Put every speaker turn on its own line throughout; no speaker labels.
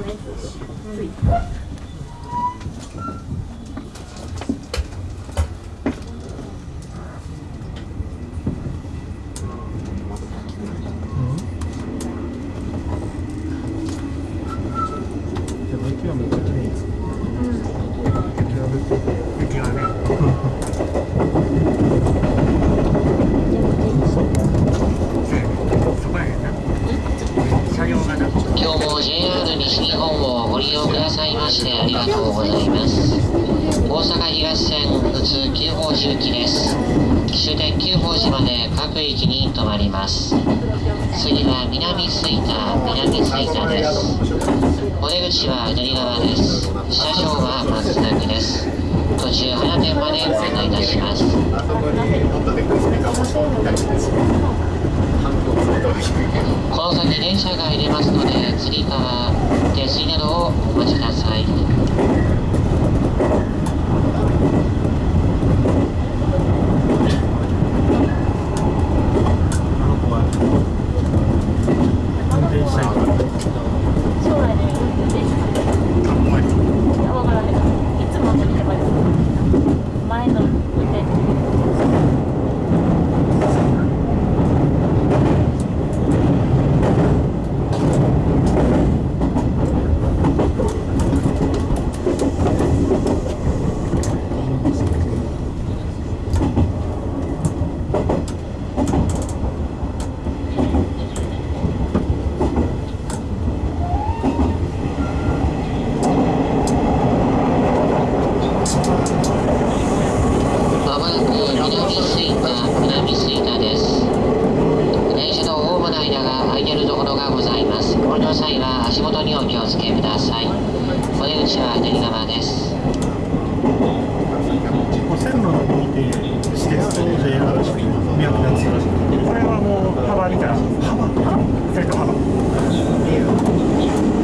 ねつい
雪はめっちゃ綺麗です雪は降って
雪はねそこやねんな車両がな
今日も JR 西日本をご利用くださいましてありがとうございます。大阪東線普通九宝寺行きです。終点九宝寺まで各駅に停まります。次は南吹田南吹田です。お出口は左側です。車掌はまっすぐです。途中花店までご案内いたします。
響すると低いけど
この先電車が入れますので次から手すりなどをお待ちください
あの子は運転したいから
将来で運転手さん
あんまり
いやわからないいつも乗ってばいい前の運転手
まもなく南吹田南吹田です電車のホームの間が空いているところがございます。ご利用の際は足元にお気をつけください。お出口は左側です？
線路の見て私鉄と JR 見分けがつ
これはもう幅見たら幅。それと幅。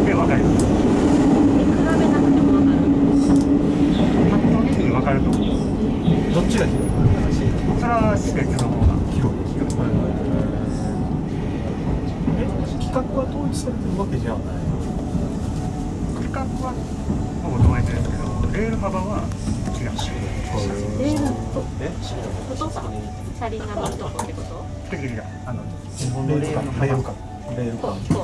で分かる。
比べなくてもわかる。
パッと見て分。かると思う
どっちが広い
それは施設の方が
広いえ規格は統一されてるわけじゃない
区画はほぼ同一ですけどレール幅は違う。
しレールとお父さん車輪が乗るとこってこと
的々だあの
日本のレールの幅レール
感